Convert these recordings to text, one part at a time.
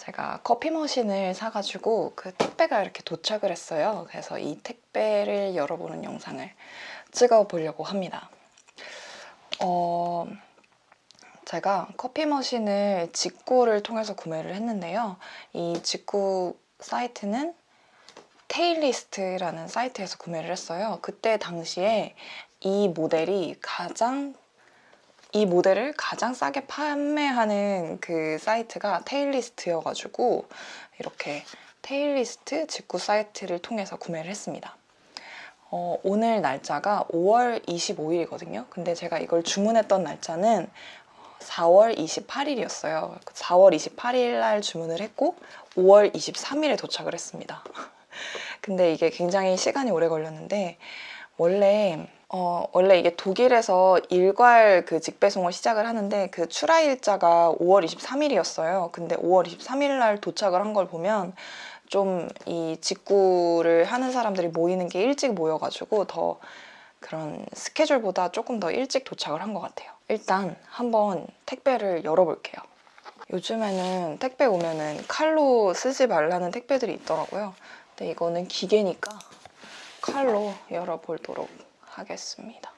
제가 커피 머신을 사가지고 그 택배가 이렇게 도착을 했어요. 그래서 이 택배를 열어보는 영상을 찍어보려고 합니다. 어, 제가 커피 머신을 직구를 통해서 구매를 했는데요. 이 직구 사이트는 테일리스트라는 사이트에서 구매를 했어요. 그때 당시에 이 모델이 가장 이 모델을 가장 싸게 판매하는 그 사이트가 테일리스트여가지고 이렇게 테일리스트 직구 사이트를 통해서 구매를 했습니다. 어, 오늘 날짜가 5월 25일이거든요. 근데 제가 이걸 주문했던 날짜는 4월 28일이었어요. 4월 28일 날 주문을 했고 5월 23일에 도착을 했습니다. 근데 이게 굉장히 시간이 오래 걸렸는데 원래 어, 원래 이게 독일에서 일괄 그 직배송을 시작을 하는데 그 출하 일자가 5월 23일이었어요. 근데 5월 23일 날 도착을 한 걸 보면 좀 이 직구를 하는 사람들이 모이는 게 일찍 모여가지고 더 그런 스케줄보다 조금 더 일찍 도착을 한 것 같아요. 일단 한번 택배를 열어볼게요. 요즘에는 택배 오면은 칼로 쓰지 말라는 택배들이 있더라고요. 근데 이거는 기계니까 칼로 열어보도록 하겠습니다.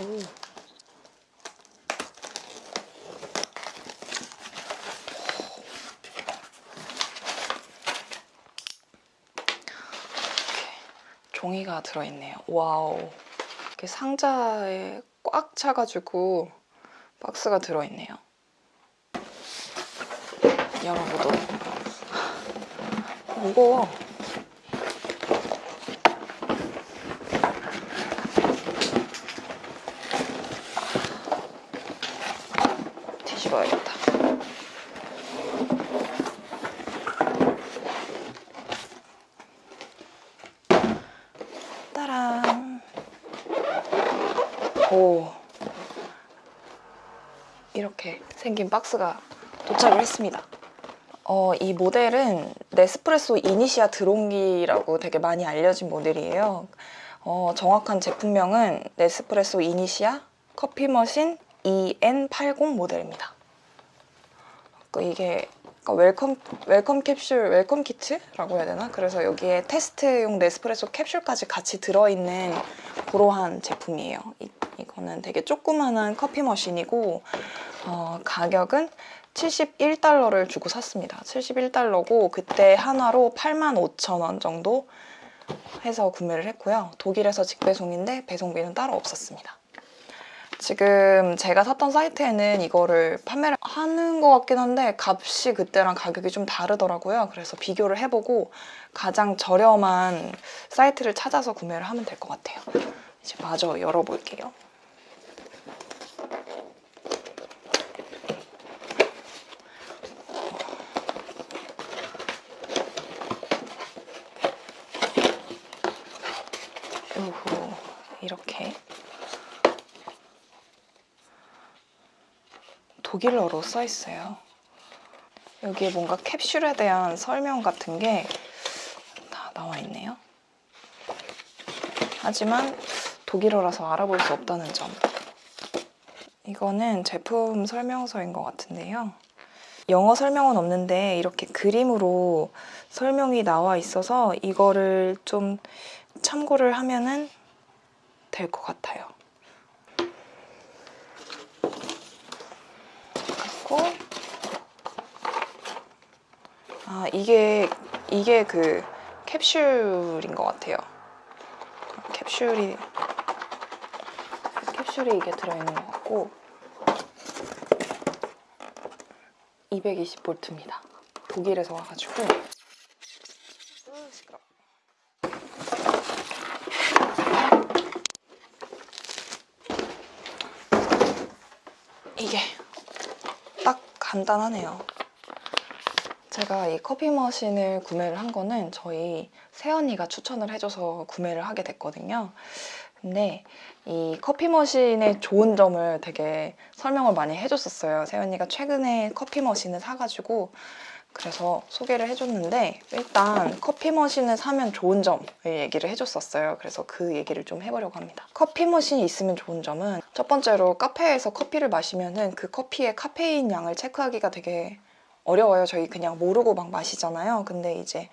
오. 종이가 들어있네요. 와우. 이렇게 상자에 꽉 차가지고 박스가 들어있네요. 열어보도록. 무거워. 뒤집어야겠다. 따란. 오. 이렇게 생긴 박스가 도착을 했습니다. 어, 이 모델은 네스프레소 이니시아 드롱기라고 되게 많이 알려진 모델이에요. 어, 정확한 제품명은 네스프레소 이니시아 커피 머신 EN80 모델입니다. 그 이게 그러니까 welcome, welcome 캡슐, welcome 키트라고 해야 되나? 그래서 여기에 테스트용 네스프레소 캡슐까지 같이 들어있는 그러한 제품이에요. 이, 이거는 되게 조그만한 커피 머신이고 어, 가격은 71달러를 주고 샀습니다. 71달러고 그때 한화로 85,000원 정도 해서 구매를 했고요. 독일에서 직배송인데 배송비는 따로 없었습니다. 지금 제가 샀던 사이트에는 이거를 판매를 하는 것 같긴 한데 값이 그때랑 가격이 좀 다르더라고요. 그래서 비교를 해보고 가장 저렴한 사이트를 찾아서 구매를 하면 될 것 같아요. 이제 마저 열어볼게요. 요후 이렇게 독일어로 써 있어요. 여기에 뭔가 캡슐에 대한 설명 같은 게 다 나와 있네요. 하지만 독일어라서 알아볼 수 없다는 점. 이거는 제품 설명서인 것 같은데요. 영어 설명은 없는데 이렇게 그림으로 설명이 나와 있어서 이거를 좀 참고를 하면은 될 것 같아요. 그리고 아 이게 이게 그 캡슐인 것 같아요. 캡슐이 캡슐이 이게 들어있는 것 같고 220볼트입니다. 독일에서 와가지고 으, 시끄러. 이게 딱 간단하네요. 제가 이 커피 머신을 구매를 한 거는 저희 새언니가 추천을 해줘서 구매를 하게 됐거든요. 근데 이 커피 머신의 좋은 점을 되게 설명을 많이 해줬었어요. 새언니가 최근에 커피 머신을 사가지고 그래서 소개를 해줬는데 일단 커피 머신을 사면 좋은 점을 얘기를 해줬었어요. 그래서 그 얘기를 좀 해보려고 합니다. 커피 머신이 있으면 좋은 점은 첫 번째로 카페에서 커피를 마시면 은 그 커피의 카페인 양을 체크하기가 되게 어려워요. 저희 그냥 모르고 막 마시잖아요. 근데 이제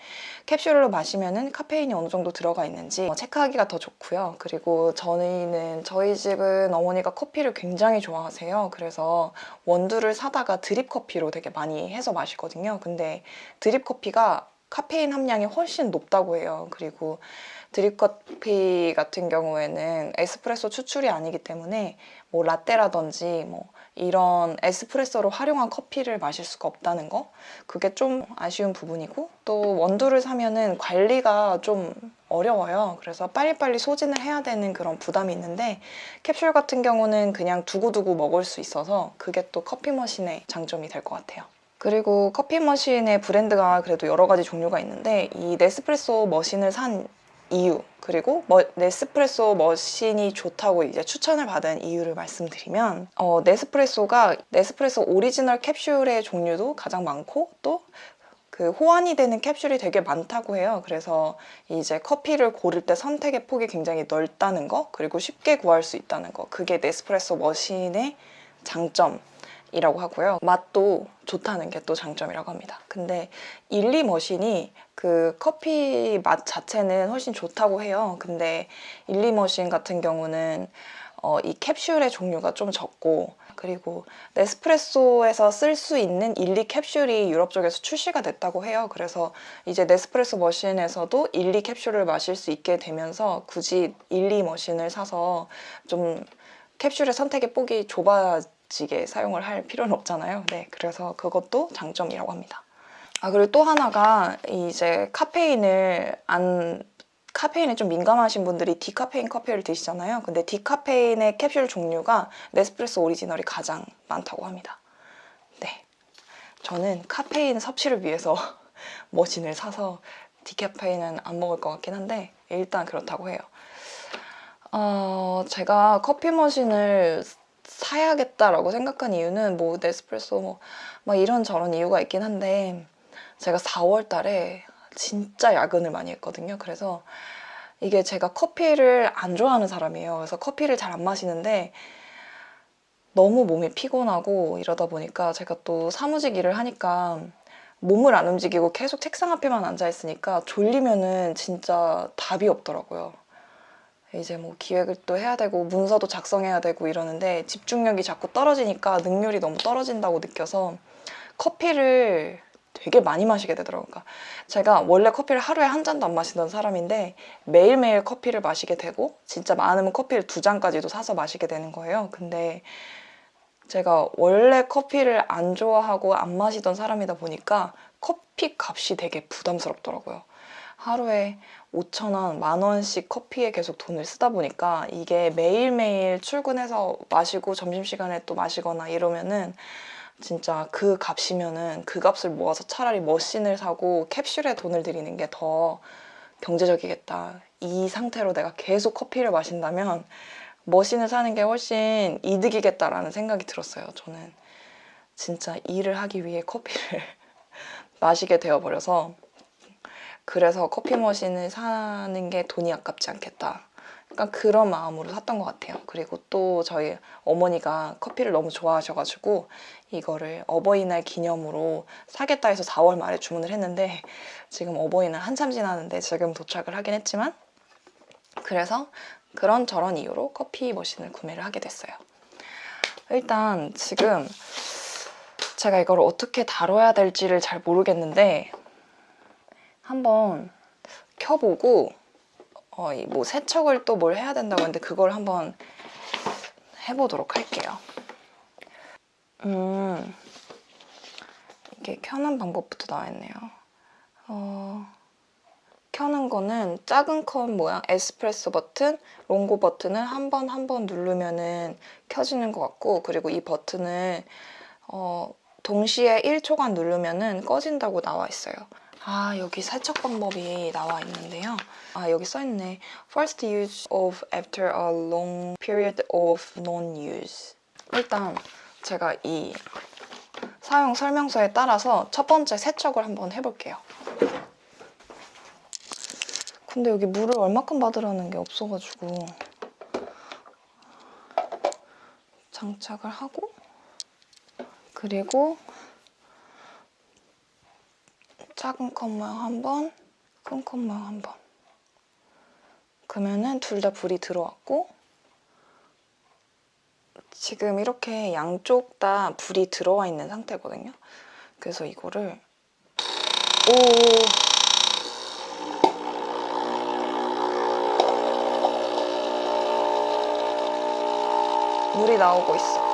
캡슐로 마시면은 카페인이 어느 정도 들어가 있는지 체크하기가 더 좋고요. 그리고 저희는 저희 집은 어머니가 커피를 굉장히 좋아하세요. 그래서 원두를 사다가 드립 커피로 되게 많이 해서 마시거든요. 근데 드립 커피가 카페인 함량이 훨씬 높다고 해요. 그리고 드립 커피 같은 경우에는 에스프레소 추출이 아니기 때문에 뭐 라떼라든지 뭐 이런 에스프레소로 활용한 커피를 마실 수가 없다는 거? 그게 좀 아쉬운 부분이고 또 원두를 사면은 관리가 좀 어려워요. 그래서 빨리빨리 소진을 해야 되는 그런 부담이 있는데 캡슐 같은 경우는 그냥 두고두고 먹을 수 있어서 그게 또 커피 머신의 장점이 될 것 같아요. 그리고 커피 머신의 브랜드가 그래도 여러 가지 종류가 있는데 이 네스프레소 머신을 산 이유 그리고 뭐, 네스프레소 머신이 좋다고 이제 추천을 받은 이유를 말씀드리면 어, 네스프레소가 네스프레소 오리지널 캡슐의 종류도 가장 많고 또그 호환이 되는 캡슐이 되게 많다고 해요. 그래서 이제 커피를 고를 때 선택의 폭이 굉장히 넓다는 거 그리고 쉽게 구할 수 있다는 거 그게 네스프레소 머신의 장점 이라고 하고요. 맛도 좋다는 게 또 장점이라고 합니다. 근데 일리 머신이 그 커피 맛 자체는 훨씬 좋다고 해요. 근데 일리 머신 같은 경우는 어, 이 캡슐의 종류가 좀 적고 그리고 네스프레소에서 쓸 수 있는 일리 캡슐이 유럽 쪽에서 출시가 됐다고 해요. 그래서 이제 네스프레소 머신에서도 일리 캡슐을 마실 수 있게 되면서 굳이 일리 머신을 사서 좀 캡슐의 선택의 폭이 좁아 지게 사용을 할 필요는 없잖아요. 네, 그래서 그것도 장점이라고 합니다. 아 그리고 또 하나가 이제 카페인을 안 카페인에 좀 민감하신 분들이 디카페인 커피를 드시잖아요. 근데 디카페인의 캡슐 종류가 네스프레소 오리지널이 가장 많다고 합니다. 네, 저는 카페인 섭취를 위해서 머신을 사서 디카페인은 안 먹을 것 같긴 한데 일단 그렇다고 해요. 어, 제가 커피 머신을 사야겠다라고 생각한 이유는 뭐 네스프레소 뭐 막 이런저런 이유가 있긴 한데 제가 4월 달에 진짜 야근을 많이 했거든요. 그래서 이게 제가 커피를 안 좋아하는 사람이에요. 그래서 커피를 잘 안 마시는데 너무 몸이 피곤하고 이러다 보니까 제가 또 사무직 일을 하니까 몸을 안 움직이고 계속 책상 앞에만 앉아 있으니까 졸리면은 진짜 답이 없더라고요. 이제 뭐 기획을 또 해야 되고 문서도 작성해야 되고 이러는데 집중력이 자꾸 떨어지니까 능률이 너무 떨어진다고 느껴서 커피를 되게 많이 마시게 되더라고요. 그러니까 제가 원래 커피를 하루에 한 잔도 안 마시던 사람인데 매일매일 커피를 마시게 되고 진짜 많으면 커피를 두 잔까지도 사서 마시게 되는 거예요. 근데 제가 원래 커피를 안 좋아하고 안 마시던 사람이다 보니까 커피 값이 되게 부담스럽더라고요. 하루에 5천 원, 만 원씩 커피에 계속 돈을 쓰다 보니까 이게 매일매일 출근해서 마시고 점심시간에 또 마시거나 이러면은 진짜 그 값이면은 그 값을 모아서 차라리 머신을 사고 캡슐에 돈을 들이는 게 더 경제적이겠다. 이 상태로 내가 계속 커피를 마신다면 머신을 사는 게 훨씬 이득이겠다라는 생각이 들었어요. 저는 진짜 일을 하기 위해 커피를 마시게 되어버려서 그래서 커피 머신을 사는 게 돈이 아깝지 않겠다. 약간 그런 마음으로 샀던 것 같아요. 그리고 또 저희 어머니가 커피를 너무 좋아하셔가지고 이거를 어버이날 기념으로 사겠다 해서 4월 말에 주문을 했는데 지금 어버이날 한참 지났는데 지금 도착을 하긴 했지만 그래서 그런 저런 이유로 커피 머신을 구매를 하게 됐어요. 일단 지금 제가 이걸 어떻게 다뤄야 될지를 잘 모르겠는데 한번 켜보고 어, 뭐 세척을 또 뭘 해야 된다고 했는데 그걸 한번 해보도록 할게요. 음, 이게 켜는 방법부터 나와 있네요. 어, 켜는 거는 작은 컵 모양 에스프레소 버튼, 롱고 버튼을 한 번 한 번 누르면은 켜지는 것 같고 그리고 이 버튼을 어, 동시에 1초간 누르면은 꺼진다고 나와 있어요. 아 여기 세척 방법이 나와 있는데요. 아 여기 써있네. First use of after a long period of non-use. 일단 제가 이 사용 설명서에 따라서 첫 번째 세척을 한번 해볼게요. 근데 여기 물을 얼마큼 받으라는 게 없어가지고 장착을 하고 그리고 작은 컵 모양 한 번, 큰 컵 모양 한 번. 그러면은 둘 다 불이 들어왔고 지금 이렇게 양쪽 다 불이 들어와 있는 상태거든요. 그래서 이거를 오 물이 나오고 있어.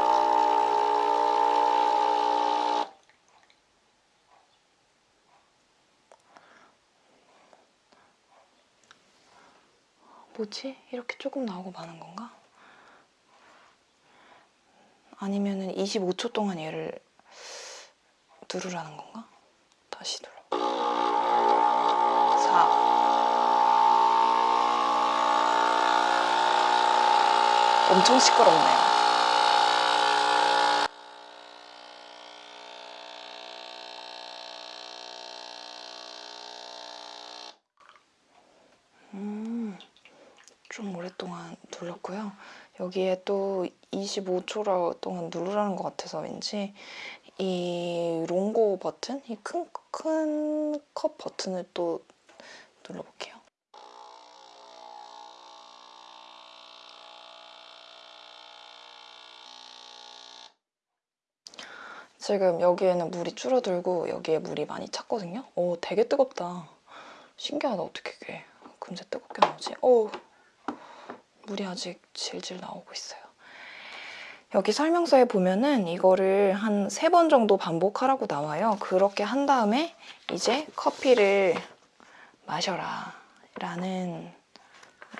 뭐지? 이렇게 조금 나오고 마는 건가? 아니면 은 25초 동안 얘를 누르라는 건가? 다시 눌러. 4. 엄청 시끄럽네요. 음, 좀 오랫동안 눌렀고요. 여기에 또 25초 동안 누르라는 것 같아서 왠지 이 롱고 버튼, 이 큰 큰 컵 버튼을 또 눌러볼게요. 지금 여기에는 물이 줄어들고 여기에 물이 많이 찼거든요. 오, 되게 뜨겁다. 신기하다. 어떻게 이게 금세 뜨겁게 나오지? 오, 물이 아직 질질 나오고 있어요. 여기 설명서에 보면은 이거를 한 세 번 정도 반복하라고 나와요. 그렇게 한 다음에 이제 커피를 마셔라 라는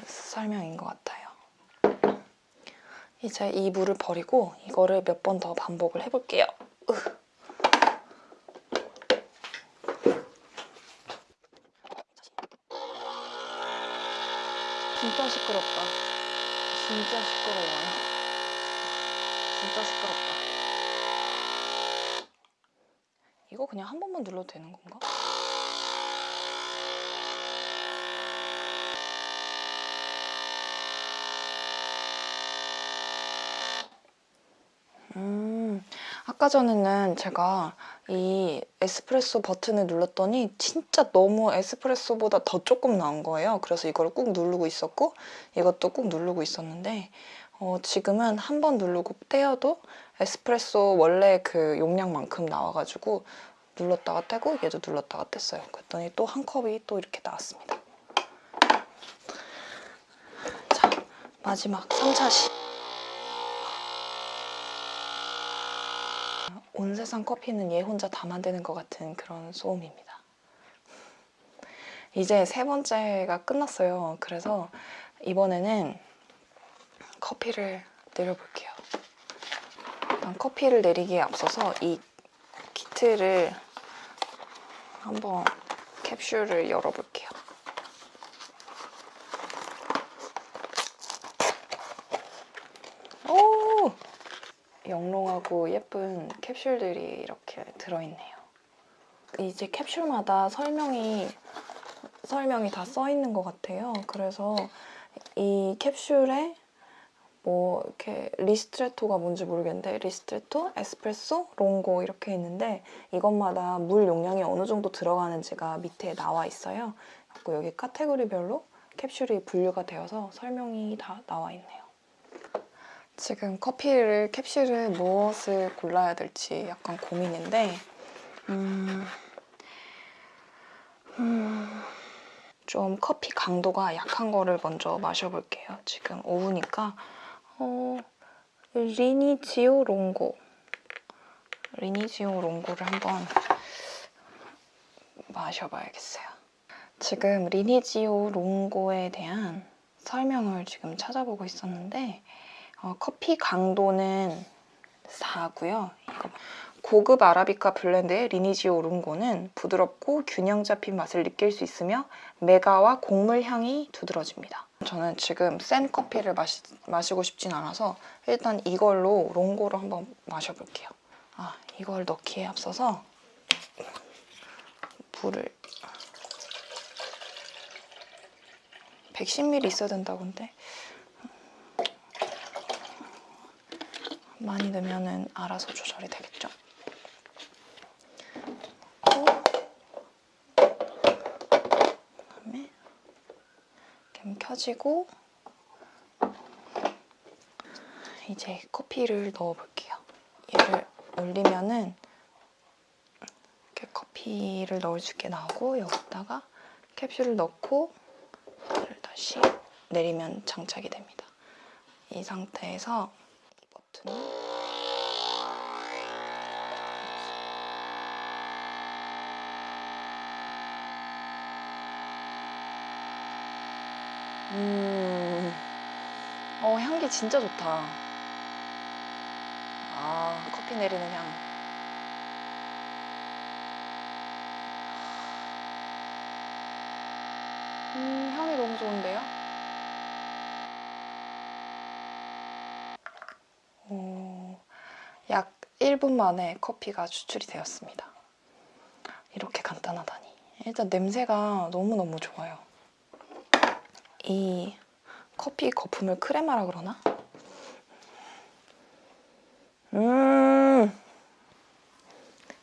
설명인 것 같아요. 이제 이 물을 버리고 이거를 몇 번 더 반복을 해볼게요. 으. 진짜 시끄럽다. 진짜 시끄러워요. 진짜 시끄럽다. 이거 그냥 한 번만 눌러도 되는 건가? 음, 아까 전에는 제가 이 에스프레소 버튼을 눌렀더니 진짜 너무 에스프레소보다 더 조금 나온 거예요. 그래서 이걸 꾹 누르고 있었고 이것도 꾹 누르고 있었는데 어, 지금은 한 번 누르고 떼어도 에스프레소 원래 그 용량만큼 나와가지고 눌렀다가 떼고 얘도 눌렀다가 뗐어요. 그랬더니 또 한 컵이 또 이렇게 나왔습니다. 자, 마지막 3차 시. 온 세상 커피는 얘 혼자 다 만드는 것 같은 그런 소음입니다. 이제 세 번째가 끝났어요. 그래서 이번에는 커피를 내려볼게요. 일단 커피를 내리기에 앞서서 이 키트를 한번 캡슐을 열어볼게요. 오! 영롱하고 예쁜 캡슐들이 이렇게 들어있네요. 이제 캡슐마다 설명이 설명이 다 써 있는 것 같아요. 그래서 이 캡슐에 뭐 이렇게 리스트레토가 뭔지 모르겠는데 리스트레토, 에스프레소, 롱고 이렇게 있는데 이것마다 물 용량이 어느 정도 들어가는지가 밑에 나와 있어요. 그리고 여기 카테고리별로 캡슐이 분류가 되어서 설명이 다 나와 있네요. 지금 커피를 캡슐을 무엇을 골라야 될지 약간 고민인데 음, 음, 좀 커피 강도가 약한 거를 먼저 마셔볼게요. 지금 오후니까 어, 리니지오 롱고 리니지오 롱고를 한번 마셔봐야겠어요. 지금 리니지오 롱고에 대한 설명을 지금 찾아보고 있었는데 어, 커피 강도는 4고요. 이거 고급 아라비카 블렌드의 리니지오 롱고는 부드럽고 균형 잡힌 맛을 느낄 수 있으며 맥아와 곡물 향이 두드러집니다. 저는 지금 센 커피를 마시, 마시고 싶진 않아서 일단 이걸로 롱고를 한번 마셔볼게요. 아 이걸 넣기에 앞서서 불을 110ml 있어야 된다고 근데 많이 넣으면은 알아서 조절이 되겠죠. 그다음에 캠 켜지고 이제 커피를 넣어볼게요. 얘를 올리면은 이렇게 커피를 넣을 수 있게 나오고 여기다가 캡슐을 넣고 얘를 다시 내리면 장착이 됩니다. 이 상태에서 이 버튼을 음, 어 향기 진짜 좋다. 아 커피 내리는 향. 음 향이 너무 좋은데요? 오, 약 1분 만에 커피가 추출이 되었습니다. 이렇게 간단하다니. 일단 냄새가 너무너무 좋아요. 이 커피 거품을 크레마라 그러나? 음,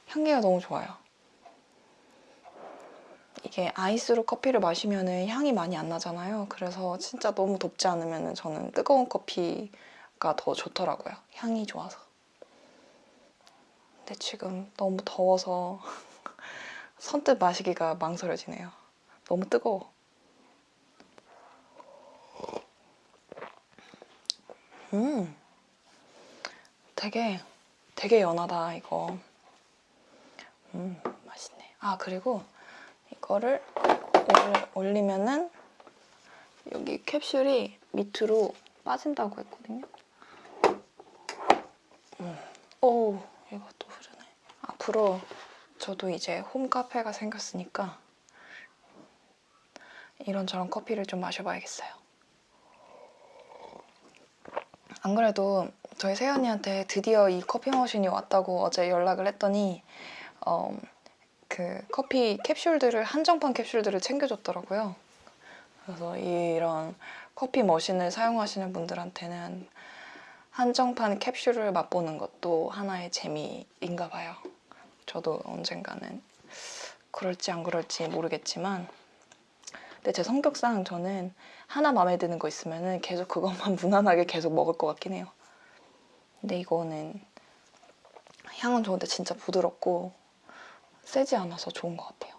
향기가 너무 좋아요. 이게 아이스로 커피를 마시면 향이 많이 안 나잖아요. 그래서 진짜 너무 덥지 않으면 저는 뜨거운 커피가 더 좋더라고요. 향이 좋아서. 근데 지금 너무 더워서 선뜻 마시기가 망설여지네요. 너무 뜨거워. 음, 되게 되게 연하다 이거. 음, 맛있네. 아 그리고 이거를 올- 올리면은 여기 캡슐이 밑으로 빠진다고 했거든요. 음. 오, 흐르네. 앞으로 저도 이제 홈카페가 생겼으니까 이런저런 커피를 좀 마셔봐야겠어요. 안 그래도 저희 세연이한테 드디어 이 커피 머신이 왔다고 어제 연락을 했더니 어, 그 커피 캡슐들을 한정판 캡슐들을 챙겨줬더라고요. 그래서 이런 커피 머신을 사용하시는 분들한테는 한정판 캡슐을 맛보는 것도 하나의 재미인가 봐요. 저도 언젠가는 그럴지 안 그럴지 모르겠지만 근데 제 성격상 저는 하나 마음에 드는 거 있으면 계속 그것만 무난하게 계속 먹을 것 같긴 해요. 근데 이거는 향은 좋은데 진짜 부드럽고 세지 않아서 좋은 것 같아요.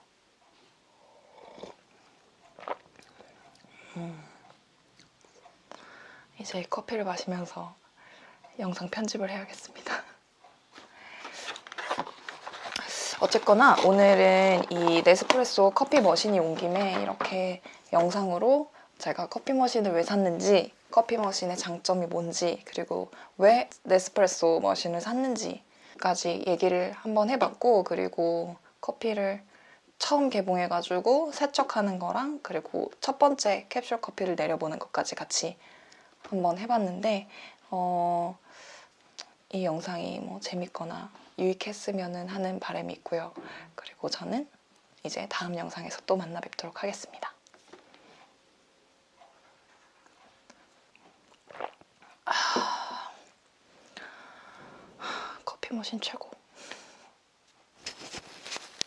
음. 이제 커피를 마시면서 영상 편집을 해야겠습니다. 어쨌거나 오늘은 이 네스프레소 커피 머신이 온 김에 이렇게 영상으로 제가 커피 머신을 왜 샀는지 커피 머신의 장점이 뭔지 그리고 왜 네스프레소 머신을 샀는지까지 얘기를 한번 해봤고 그리고 커피를 처음 개봉해가지고 세척하는 거랑 그리고 첫 번째 캡슐 커피를 내려보는 것까지 같이 한번 해봤는데 어, 이 영상이 뭐 재밌거나 유익했으면 하는 바람이 있고요. 그리고 저는 이제 다음 영상에서 또 만나 뵙도록 하겠습니다. 아, 커피 머신 최고.